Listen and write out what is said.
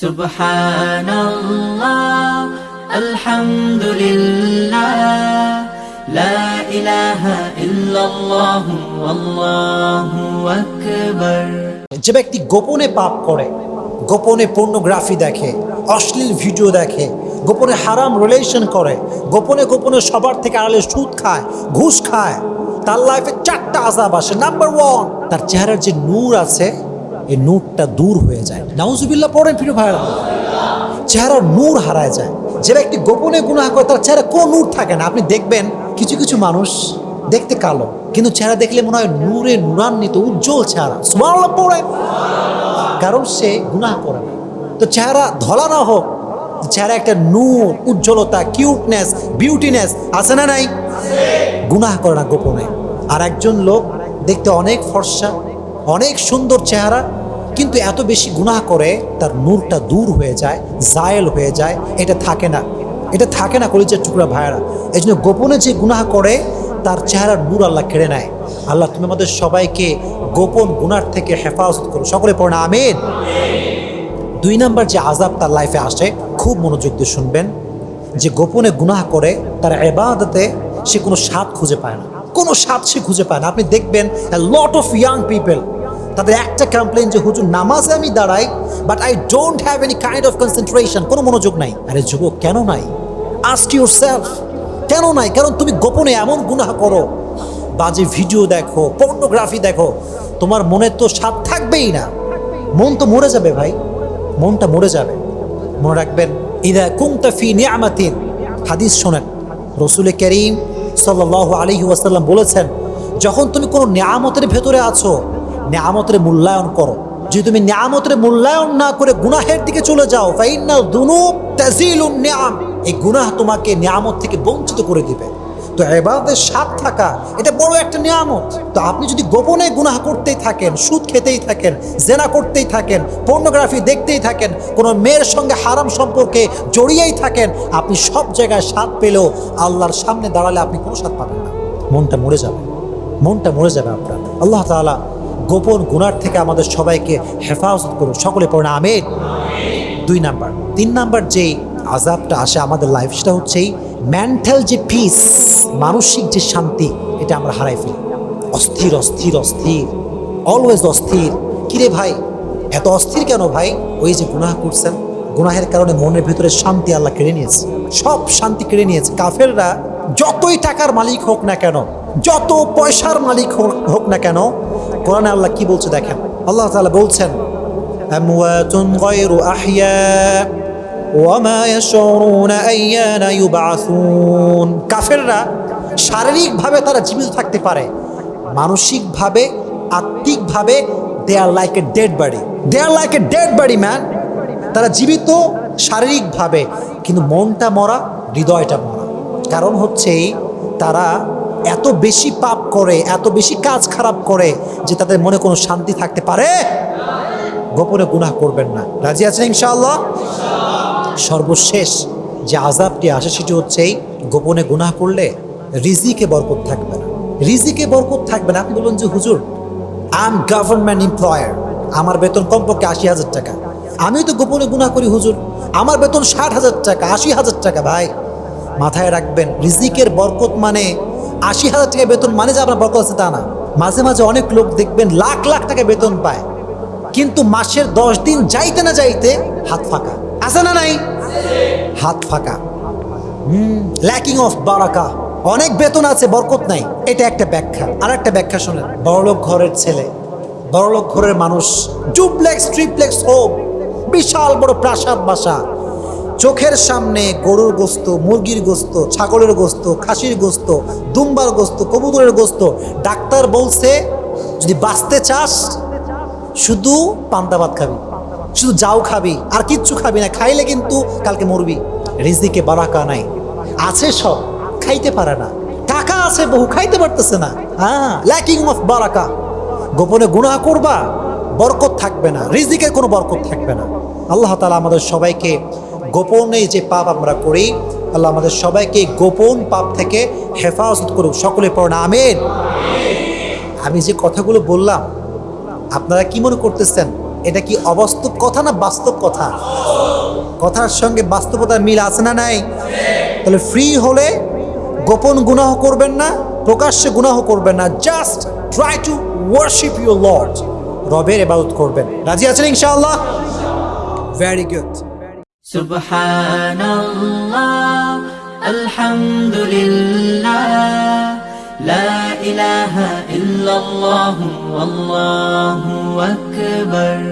سبحان الله الحمد لله لا إله إلا الله والله أكبر যে ব্যক্তি গোপনে পাপ করে গোপনে পর্নোগ্রাফি দেখে অশ্লীল ভিডিও দেখে গোপনে হারাম রিলেশন করে গোপনে গোপনে সবার থেকে আড়ালে সুদ খায় ঘুষ খায় তার লাইফে চারটা আজাব আসে নাম্বার ওয়ান তার চেহারার যে নূর আছে এই নূরটা দূর হয়ে যায়। নাউজুবিল্লাহ, পড়েন প্রিয় ভাইরা চেহারার নূর হারায় যায়। যে ব্যক্তি গোপনে গুনাহ করে, তার চেহারা কোনো নূর থাকে না। আপনি দেখবেন, কিছু কিছু মানুষ দেখতে কালো, কিন্তু চেহারা দেখলে মনে হয় নূরে নূরান্বিত, উজ্জ্বল চেহারা। সুবহানাল্লাহ পড়ে কারণ সে গুনাহ করে না। তো চেহারা ধলা না হোক, চেহারা একটা নূর, উজ্জ্বলতা কিউটনেস বিউটিনেস আছে না নাই? গুনাহ করে না গোপনে। আর একজন লোক দেখতে অনেক ফর্সা, অনেক সুন্দর চেহারা কিন্তু এত বেশি গুনাহ করে তার নূরটা দূর হয়ে যায়, জায়েল হয়ে যায়, এটা থাকে না। এটা থাকে না কলিজার টুকরা ভাইয়েরা। এই জন্য গোপনে যে গুনাহ করে, তার চেহারার নূর আল্লাহ কেড়ে নেয়। আল্লাহ তুমি আমাদের সবাইকে গোপন গুনার থেকে হেফাজত করো। সকলে পড়ে না, আমিন? দুই নাম্বার যে আজাব তার লাইফে আসে, খুব মনোযোগ দিয়ে শুনবেন। যে গোপনে গুনাহ করে, তার এবাদতে সে কোনো স্বাদ খুঁজে পায় না। কোনো স্বাদ সে খুঁজে পায় না। আপনি দেখবেন লট অফ ইয়াং পিপল তাদের একটা কমপ্লেন যে, হুজুর, নামাজে আমি দাঁড়াই but I don't have any kind of concentration কোনো মনোযোগ নাই। আরে যুবক, কেন নাই? আস্ক ইউর সেলফ কেন নাই? কারণ তুমি গোপনে এমন গুনাহ করো। বাজে ভিডিও দেখো পর্নোগ্রাফি দেখো, তোমার মনে তো স্বাদ থাকবেই না। মন তো মরে যাবে ভাই, মনটা মরে যাবে। মনে রাখবেন, ইদা কুমতা ফি নিয়ামাতিন। হাদিস শোনেন। রসুল করিম সাল্লাহ আলহি ওয়াসাল্লাম বলেছেন, যখন তুমি কোনো নিয়ামতের ভেতরে আছো নিয়ামতের মূল্যায়ন করো। যদি তুমি নিয়ামতের মূল্যায়ন না করে গুনাহের দিকে চলে যাও এই গুনাহ তোমাকে নিয়ামত থেকে বঞ্চিত করে দিবে। তো এবাদের স্বাদ থাকা, এটা বড় একটা নিয়ামত। তো আপনি যদি গোপনে গুনাহ করতেই থাকেন, সুদ খেতেই থাকেন, জেনা করতেই থাকেন পর্নোগ্রাফি দেখতেই থাকেন, কোনো মেয়ের সঙ্গে হারাম সম্পর্কে জড়িয়েই থাকেন, আপনি সব জায়গায় স্বাদ পেলেও আল্লাহর সামনে দাঁড়ালে আপনি কোনো স্বাদ পাবেন না। মনটা মরে যাবে। মনটা মরে যাবে আপনার। আল্লাহ তাআলা গোপন গুনার থেকে আমাদের সবাইকে হেফাজত করুন। সকলে পড়ে না আমিন। দুই নাম্বার। তিন নাম্বার যে আজাবটা আসে আমাদের লাইফ সেটা হচ্ছে মেন্টাল যে পিস মানসিক যে শান্তি, এটা আমরা হারাই ফেলি। অস্থির অস্থির অস্থির। অলওয়েজ অস্থির। কিরে ভাই? এত অস্থির কেন ভাই? ওই যে গুনাহ করছেন, গুনাহের কারণে মনের ভিতরে শান্তি আল্লাহ কেড়ে নিয়েছে। সব শান্তি কেড়ে নিয়েছে। কাফেররা যতই টাকার মালিক হোক না কেন, যত পয়সার মালিক হোক না কেন কোরআনে আল্লাহ কি বলছে দেখেন? আল্লাহ তালা বলছেন কাফেররা শারীরিকভাবে তারা জীবিত থাকতে পারে, মানসিকভাবে, আত্মিকভাবে they are like a dead body they are like a dead body man তারা জীবিত শারীরিকভাবে, কিন্তু মনটা মরা, হৃদয়টা মরা। কারণ হচ্ছে তারা এত বেশি পাপ করে এত বেশি কাজ খারাপ করে যে তাদের মনে কোনো শান্তি থাকতে পারে? গোপনে গুনাহ করবেন না। রাজি আছেন ইনশাআল্লাহ? সর্বশেষ যে আজাবটি আসে সেটি হচ্ছে এই, গোপনে গুনাহ করলে রিজিকে বরকত থাকবে না। রিজিকে বরকত থাকবে না। আপনি বলুন যে হুজুর আই এম গভর্নমেন্ট এমপ্লয়ার আমার বেতন কমপক্ষে আশি হাজার টাকা। আমিও তো গোপনে গুনাহ করি হুজুর। আমার বেতন ষাট হাজার টাকা আশি হাজার টাকা ভাই। মাথায় রাখবেন রিজিকের বরকত মানে আশি হাজার টাকা বেতন মানে যে আপনার বরকত আছে তা না। মাঝে মাঝে অনেক লোক দেখবেন লাখ লাখ টাকা বেতন পায়। কিন্তু মাসের দশ দিন যাইতে না যাইতে হাত ফাঁকা। আছে না নাই? হাত ফাঁকা। ল্যাকিং অফ বারাকা অনেক বেতন আছে, বরকত নাই। এটা একটা ব্যাখ্যা। আর একটা ব্যাখ্যা শোনেন। বড়লোক ঘরের ছেলে। বড়লোক ঘরের মানুষ। ডুপ্লেক্স, ট্রিপ্লেক্স হোক বিশাল বড় প্রাসাদ বাসা। চোখের সামনে গরুর গোস্ত, মুরগির গোস্ত, ছাগলের গোস্ত, খাসির গোস্ত, দুম্বার গোস্ত, কবুতরের গোস্ত, ডাক্তার বলছে, যদি বাঁচতে চাস, শুধু পান্তা ভাত খাবি, শুধু যাও খাবি, আর কিচ্ছু খাবি না, খাইলে কিন্তু কালকে মরবি। রিজিকে বারাকা নাই। আছে সব, খাইতে পারে না। টাকা আছে বহু, খাইতে পারতেছে না। হ্যাঁ ল্যাকিং অফ বারাকা। গোপনে গুনাহ করবা, বরকত থাকবে না। রিজিকের কোনো বরকত থাকবে না। আল্লাহ তালা আমাদের সবাইকে গোপনে যে পাপ আমরা করি, আল্লাহ আমাদের সবাইকে গোপন পাপ থেকে হেফাজত করুক। সকলে পড়না আমের আমি যে কথাগুলো বললাম, আপনারা কি মনে করতেছেন? এটা কি অবাস্তব কথা না বাস্তব কথা? কথার সঙ্গে বাস্তবতার মিল আছে না নাই? তাহলে ফ্রি হলে গোপন গুনাহ করবেন না, প্রকাশ্যে গুনাহ করবেন না just try to worship your lord রবের এবাদত করবেন। রাজি আছেন ইনশাআল্লাহ? Very good سبحان الله الحمد لله لا إله إلا الله والله أكبر.